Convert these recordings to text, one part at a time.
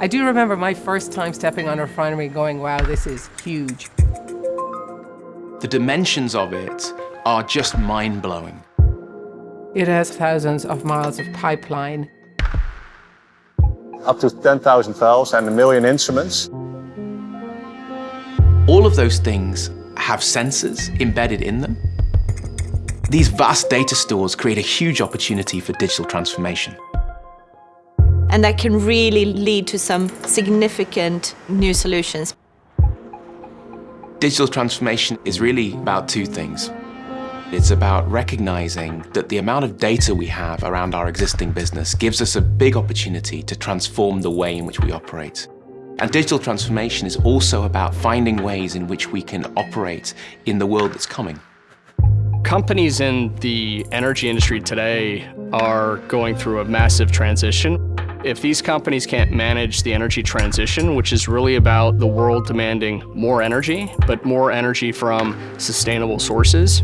I do remember my first time stepping on a refinery going, wow, this is huge. The dimensions of it are just mind-blowing. It has thousands of miles of pipeline. Up to 10,000 valves and a million instruments. All of those things have sensors embedded in them. These vast data stores create a huge opportunity for digital transformation. And that can really lead to some significant new solutions. Digital transformation is really about two things. It's about recognizing that the amount of data we have around our existing business gives us a big opportunity to transform the way in which we operate. And digital transformation is also about finding ways in which we can operate in the world that's coming. Companies in the energy industry today are going through a massive transition. If these companies can't manage the energy transition, which is really about the world demanding more energy, but more energy from sustainable sources,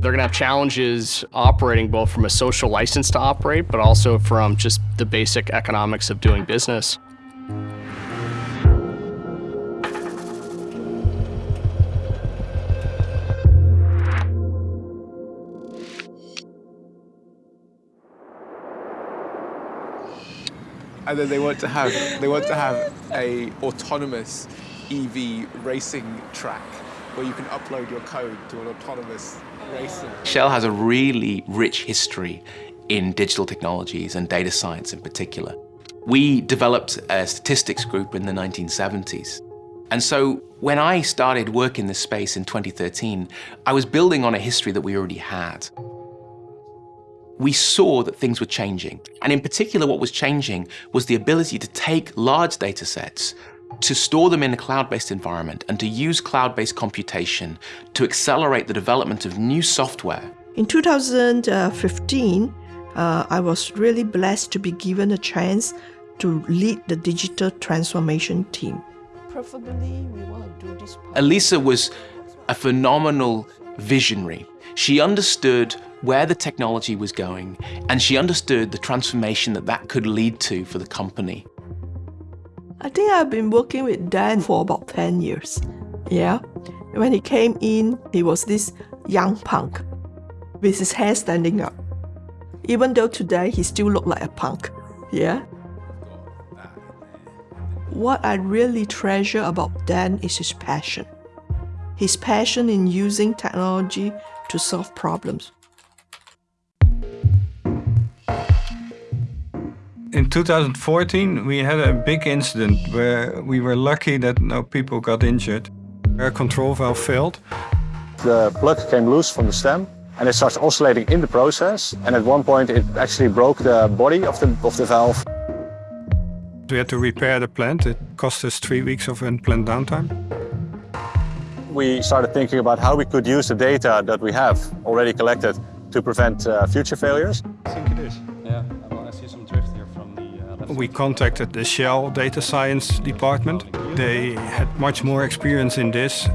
they're going to have challenges operating both from a social license to operate, but also from just the basic economics of doing business. And then they want to have they want to have a autonomous EV racing track where you can upload your code to an autonomous racer. Shell has a really rich history in digital technologies and data science in particular. We developed a statistics group in the 1970s. And so when I started work in this space in 2013, I was building on a history that we already had we saw that things were changing. And in particular, what was changing was the ability to take large data sets, to store them in a cloud-based environment, and to use cloud-based computation to accelerate the development of new software. In 2015, uh, I was really blessed to be given a chance to lead the digital transformation team. Preferably, we want to do this. Elisa was a phenomenal visionary. She understood where the technology was going, and she understood the transformation that that could lead to for the company. I think I've been working with Dan for about 10 years. Yeah. When he came in, he was this young punk with his hair standing up. Even though today he still looked like a punk. Yeah. What I really treasure about Dan is his passion. His passion in using technology to solve problems. in 2014, we had a big incident where we were lucky that no people got injured. Air control valve failed. The plug came loose from the stem and it starts oscillating in the process. And at one point, it actually broke the body of the, of the valve. We had to repair the plant. It cost us three weeks of unplanned downtime. We started thinking about how we could use the data that we have already collected to prevent uh, future failures. I think it is. Yeah. well, I see some drift here from the uh, We contacted the Shell data science department. They had much more experience in this.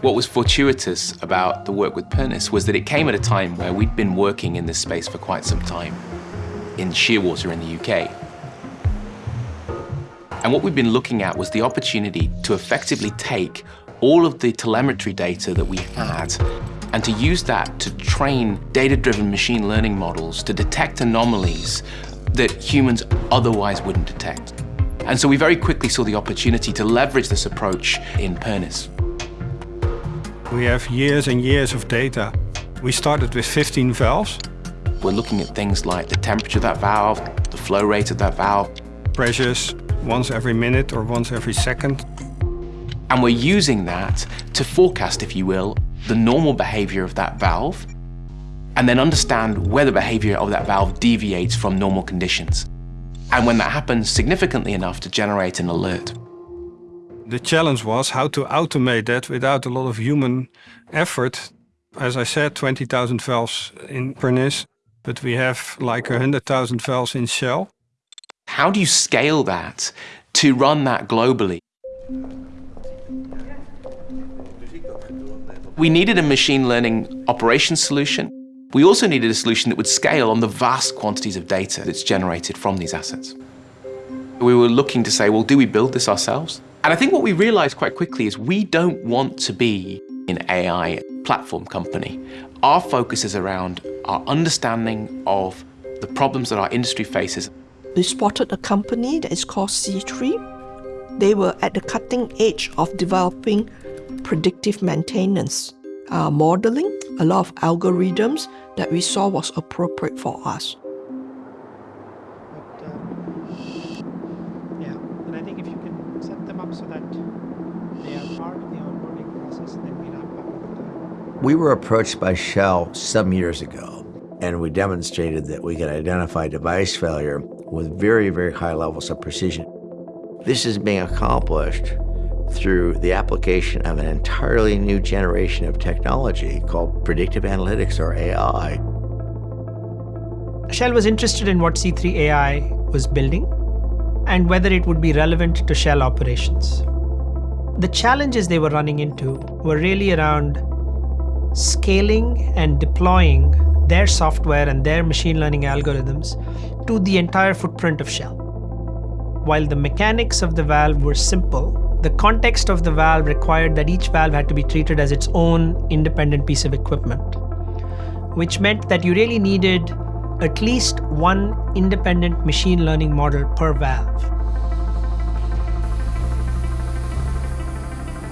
What was fortuitous about the work with Pernis was that it came at a time where we'd been working in this space for quite some time, in Shearwater in the UK. And what we'd been looking at was the opportunity to effectively take all of the telemetry data that we had and to use that to train data-driven machine learning models to detect anomalies that humans otherwise wouldn't detect. And so we very quickly saw the opportunity to leverage this approach in Pernis. We have years and years of data. We started with 15 valves. We're looking at things like the temperature of that valve, the flow rate of that valve. Pressures once every minute or once every second. And we're using that to forecast, if you will, the normal behavior of that valve and then understand where the behavior of that valve deviates from normal conditions. And when that happens significantly enough to generate an alert. The challenge was how to automate that without a lot of human effort. As I said, 20,000 valves in Pernis, but we have like 100,000 valves in Shell. How do you scale that to run that globally? We needed a machine learning operations solution we also needed a solution that would scale on the vast quantities of data that's generated from these assets. We were looking to say, well, do we build this ourselves? And I think what we realized quite quickly is we don't want to be an AI platform company. Our focus is around our understanding of the problems that our industry faces. We spotted a company that is called C3. They were at the cutting edge of developing predictive maintenance uh, modeling, a lot of algorithms that we saw was appropriate for us. But, um, yeah, and I think if you can set them up so that they are part of the onboarding process, then we ramp up over. We were approached by Shell some years ago, and we demonstrated that we could identify device failure with very, very high levels of precision. This is being accomplished through the application of an entirely new generation of technology called predictive analytics or AI. Shell was interested in what C3 AI was building and whether it would be relevant to Shell operations. The challenges they were running into were really around scaling and deploying their software and their machine learning algorithms to the entire footprint of Shell. While the mechanics of the valve were simple, the context of the valve required that each valve had to be treated as its own independent piece of equipment, which meant that you really needed at least one independent machine learning model per valve.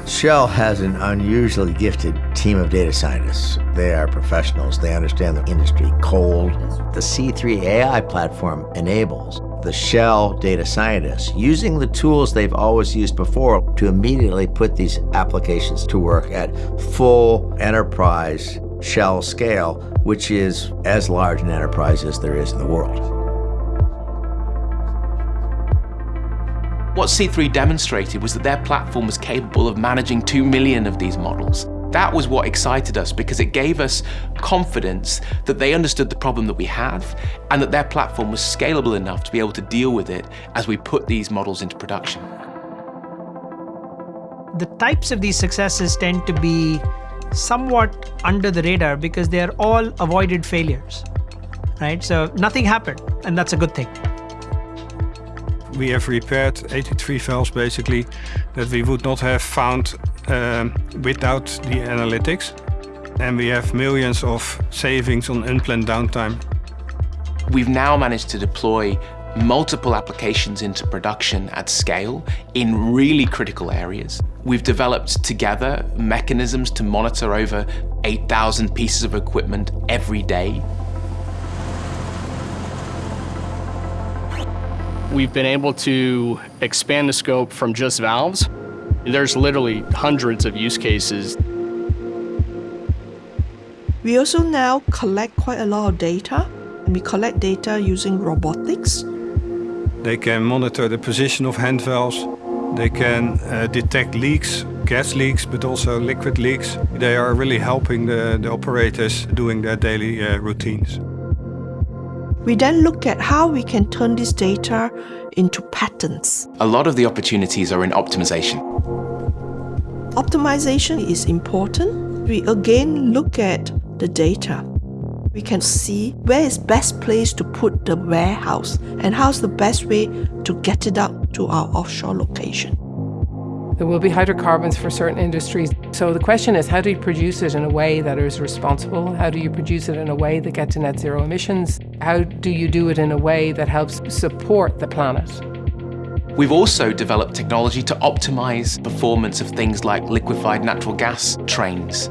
Shell has an unusually gifted team of data scientists. They are professionals. They understand the industry cold. The C3 AI platform enables the Shell data scientists using the tools they've always used before to immediately put these applications to work at full enterprise Shell scale, which is as large an enterprise as there is in the world. What C3 demonstrated was that their platform was capable of managing 2 million of these models. That was what excited us because it gave us confidence that they understood the problem that we have and that their platform was scalable enough to be able to deal with it as we put these models into production. The types of these successes tend to be somewhat under the radar because they are all avoided failures, right? So nothing happened, and that's a good thing. We have repaired 83 valves basically that we would not have found um, without the analytics. And we have millions of savings on unplanned downtime. We've now managed to deploy multiple applications into production at scale in really critical areas. We've developed together mechanisms to monitor over 8,000 pieces of equipment every day. We've been able to expand the scope from just valves. There's literally hundreds of use cases. We also now collect quite a lot of data. And we collect data using robotics. They can monitor the position of hand valves. They can uh, detect leaks, gas leaks, but also liquid leaks. They are really helping the, the operators doing their daily uh, routines. We then look at how we can turn this data into patterns. A lot of the opportunities are in optimization. Optimization is important. We again look at the data. We can see where is best place to put the warehouse and how's the best way to get it out to our offshore location. There will be hydrocarbons for certain industries. So the question is, how do you produce it in a way that is responsible? How do you produce it in a way that gets to net zero emissions? How do you do it in a way that helps support the planet? We've also developed technology to optimize performance of things like liquefied natural gas trains.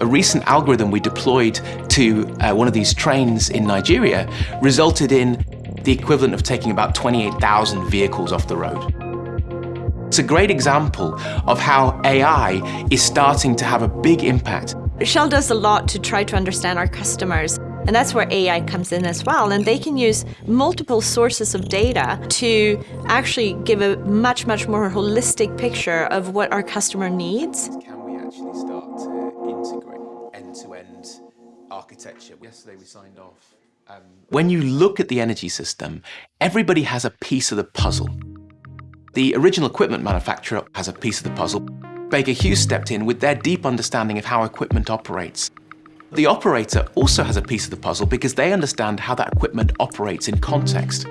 A recent algorithm we deployed to uh, one of these trains in Nigeria resulted in the equivalent of taking about 28,000 vehicles off the road. It's a great example of how AI is starting to have a big impact. Shell does a lot to try to understand our customers. And that's where AI comes in as well. And they can use multiple sources of data to actually give a much, much more holistic picture of what our customer needs. Can we actually start to integrate end-to-end architecture? Yesterday we signed off. Um, when you look at the energy system, everybody has a piece of the puzzle. The original equipment manufacturer has a piece of the puzzle. Baker Hughes stepped in with their deep understanding of how equipment operates. The operator also has a piece of the puzzle because they understand how that equipment operates in context.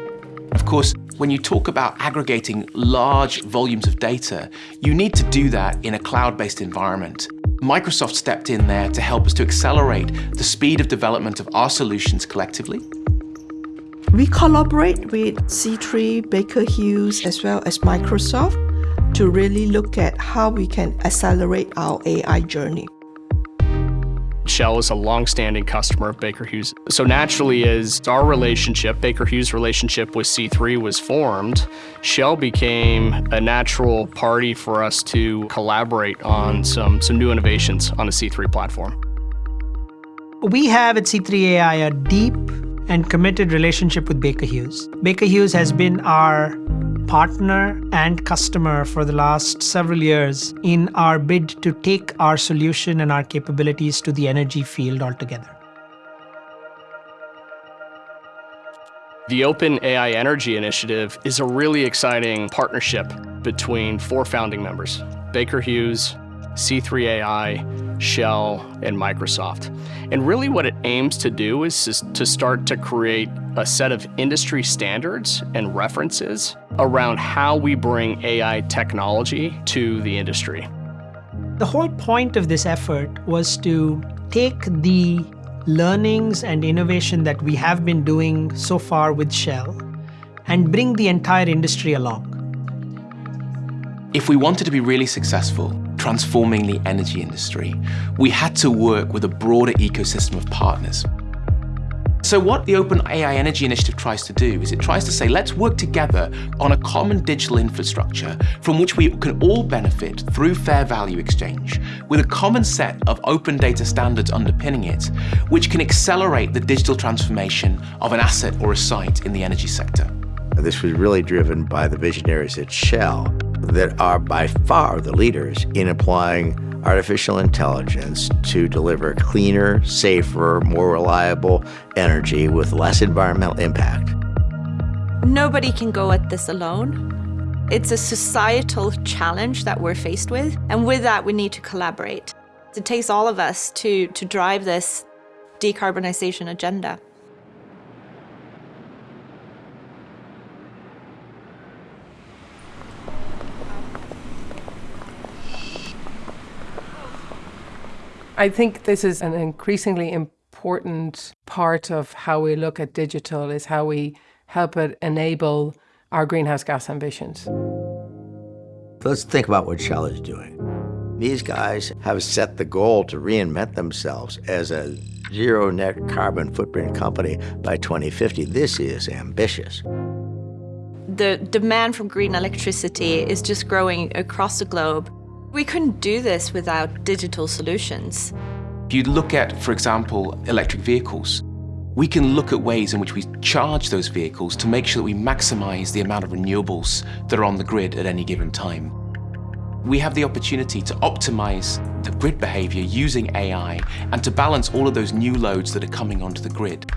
Of course, when you talk about aggregating large volumes of data, you need to do that in a cloud-based environment. Microsoft stepped in there to help us to accelerate the speed of development of our solutions collectively. We collaborate with C3, Baker Hughes, as well as Microsoft to really look at how we can accelerate our AI journey. Shell is a long-standing customer of Baker Hughes. So naturally, as our relationship, Baker Hughes' relationship with C3 was formed, Shell became a natural party for us to collaborate on some, some new innovations on the C3 platform. We have at C3 AI a deep and committed relationship with Baker Hughes. Baker Hughes has been our partner and customer for the last several years in our bid to take our solution and our capabilities to the energy field altogether. The Open AI Energy Initiative is a really exciting partnership between four founding members, Baker Hughes, C3AI, Shell, and Microsoft. And really what it aims to do is to start to create a set of industry standards and references around how we bring AI technology to the industry. The whole point of this effort was to take the learnings and innovation that we have been doing so far with Shell and bring the entire industry along. If we wanted to be really successful, transforming the energy industry, we had to work with a broader ecosystem of partners. So what the Open AI Energy Initiative tries to do is it tries to say, let's work together on a common digital infrastructure from which we can all benefit through fair value exchange, with a common set of open data standards underpinning it, which can accelerate the digital transformation of an asset or a site in the energy sector. This was really driven by the visionaries at Shell that are by far the leaders in applying artificial intelligence to deliver cleaner, safer, more reliable energy with less environmental impact. Nobody can go at this alone. It's a societal challenge that we're faced with, and with that, we need to collaborate. It takes all of us to, to drive this decarbonization agenda. I think this is an increasingly important part of how we look at digital is how we help it enable our greenhouse gas ambitions. Let's think about what Shell is doing. These guys have set the goal to reinvent themselves as a zero net carbon footprint company by 2050. This is ambitious. The demand for green electricity is just growing across the globe. We couldn't do this without digital solutions. If you look at, for example, electric vehicles, we can look at ways in which we charge those vehicles to make sure that we maximize the amount of renewables that are on the grid at any given time. We have the opportunity to optimize the grid behavior using AI and to balance all of those new loads that are coming onto the grid.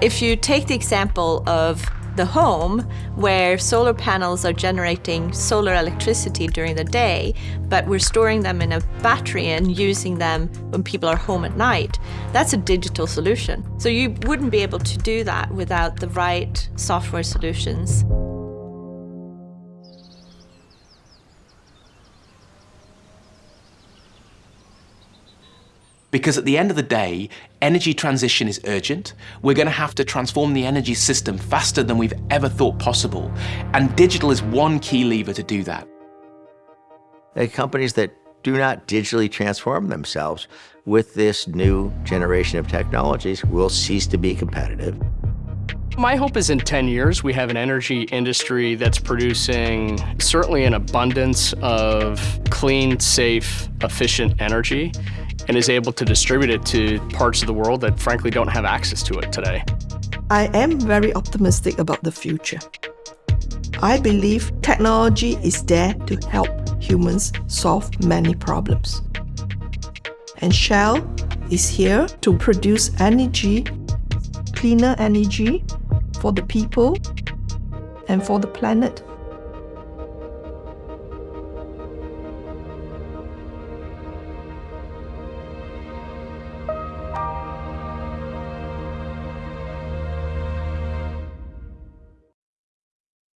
If you take the example of the home where solar panels are generating solar electricity during the day, but we're storing them in a battery and using them when people are home at night. That's a digital solution. So you wouldn't be able to do that without the right software solutions. Because at the end of the day, energy transition is urgent. We're going to have to transform the energy system faster than we've ever thought possible. And digital is one key lever to do that. The companies that do not digitally transform themselves with this new generation of technologies will cease to be competitive. My hope is in 10 years, we have an energy industry that's producing certainly an abundance of clean, safe, efficient energy and is able to distribute it to parts of the world that frankly don't have access to it today. I am very optimistic about the future. I believe technology is there to help humans solve many problems. And Shell is here to produce energy, cleaner energy for the people and for the planet.